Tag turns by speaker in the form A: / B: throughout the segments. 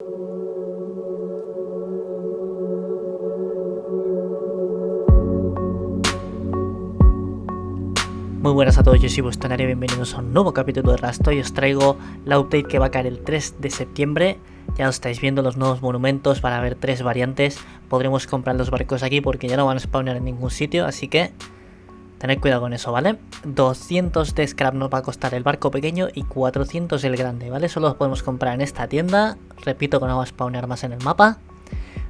A: Muy buenas a todos, yo soy Bustonario, bienvenidos a un nuevo capítulo de Rasto y os traigo la update que va a caer el 3 de septiembre. Ya os estáis viendo los nuevos monumentos para ver tres variantes. Podremos comprar los barcos aquí porque ya no van a spawnar en ningún sitio, así que tened cuidado con eso, ¿vale? 200 de scrap nos va a costar el barco pequeño y 400 el grande, ¿vale? Solo los podemos comprar en esta tienda. Repito que no va a spawnar más en el mapa.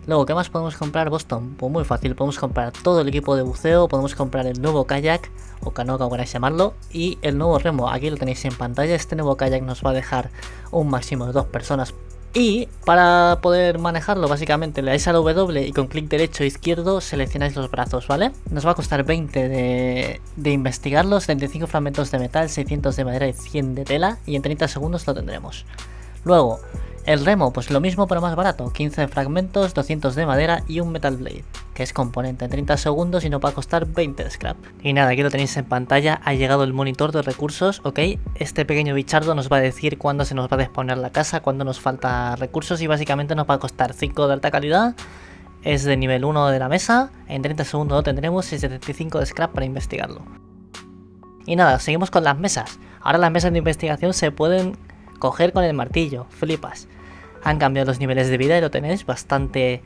A: Luego, ¿qué más podemos comprar Boston? Pues muy fácil, podemos comprar todo el equipo de buceo, podemos comprar el nuevo kayak, o canoa como queráis llamarlo, y el nuevo remo, aquí lo tenéis en pantalla, este nuevo kayak nos va a dejar un máximo de dos personas. Y para poder manejarlo, básicamente le dais a W y con clic derecho e izquierdo seleccionáis los brazos, ¿vale? Nos va a costar 20 de, de investigarlos, 35 fragmentos de metal, 600 de madera y 100 de tela, y en 30 segundos lo tendremos. Luego, el remo, pues lo mismo pero más barato, 15 fragmentos, 200 de madera y un metal blade, que es componente en 30 segundos y nos va a costar 20 de scrap. Y nada, aquí lo tenéis en pantalla, ha llegado el monitor de recursos, ok, este pequeño bichardo nos va a decir cuándo se nos va a disponer la casa, cuándo nos falta recursos y básicamente nos va a costar 5 de alta calidad, es de nivel 1 de la mesa, en 30 segundos lo tendremos y 75 de scrap para investigarlo. Y nada, seguimos con las mesas. Ahora las mesas de investigación se pueden coger con el martillo, flipas han cambiado los niveles de vida y lo tenéis bastante...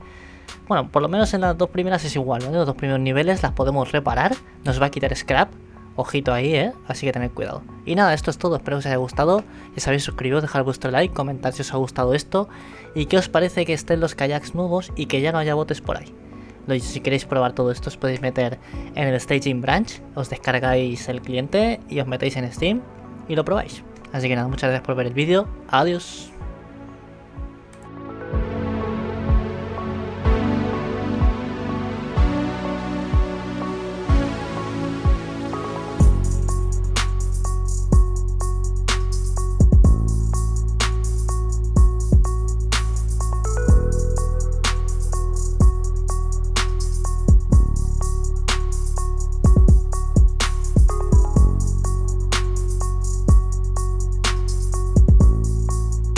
A: Bueno, por lo menos en las dos primeras es igual, ¿vale? Los dos primeros niveles las podemos reparar, nos va a quitar scrap, ojito ahí, ¿eh? Así que tened cuidado. Y nada, esto es todo, espero que os haya gustado, ya sabéis, suscribiros, dejar vuestro like, comentar si os ha gustado esto y qué os parece que estén los kayaks nuevos y que ya no haya botes por ahí. Si queréis probar todo esto os podéis meter en el Staging Branch, os descargáis el cliente y os metéis en Steam y lo probáis. Así que nada, muchas gracias por ver el vídeo, adiós.